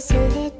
忘れて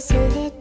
忘れて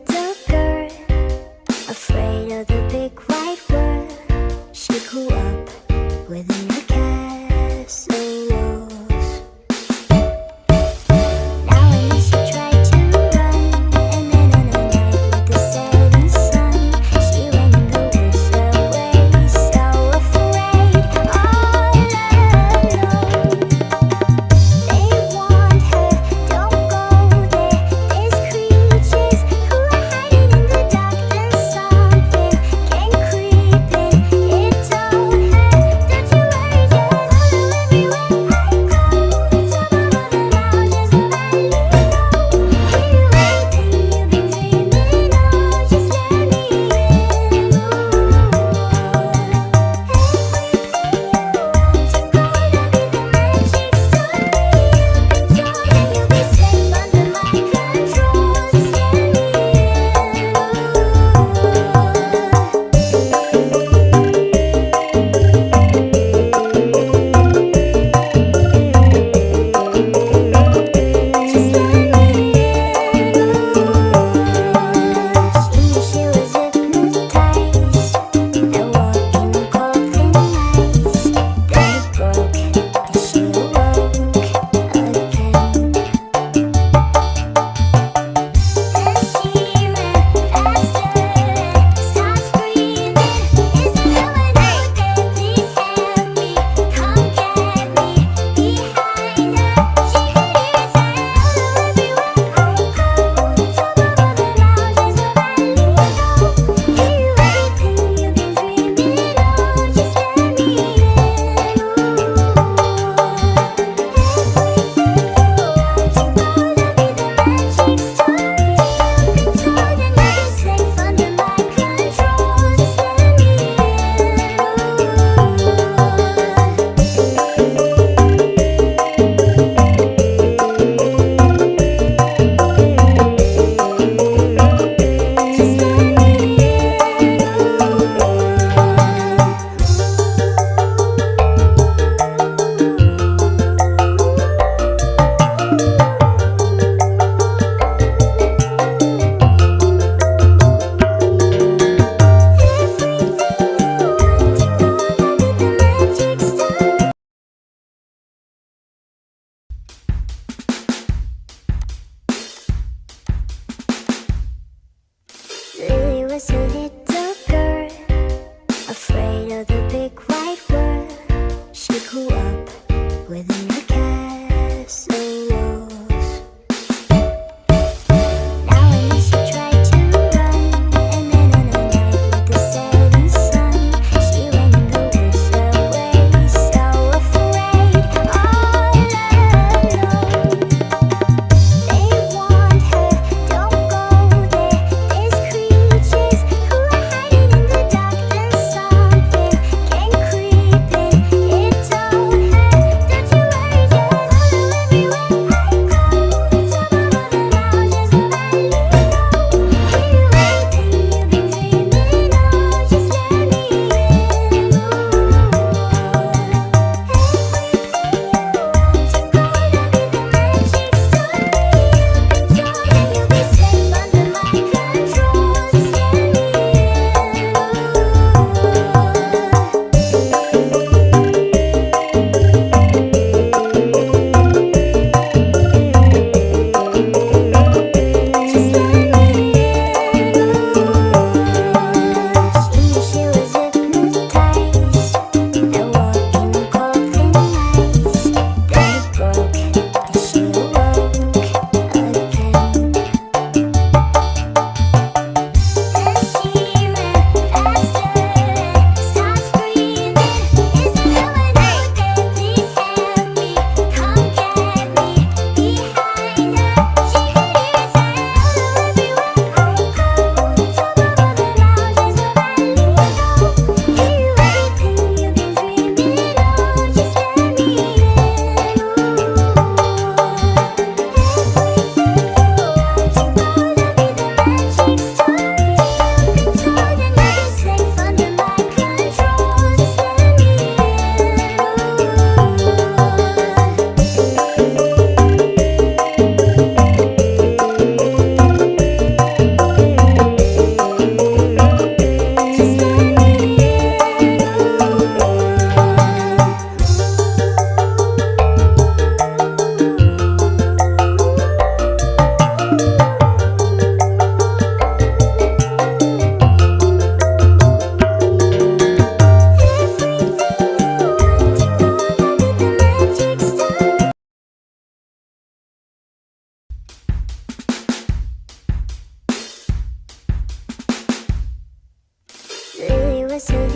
忘れて voices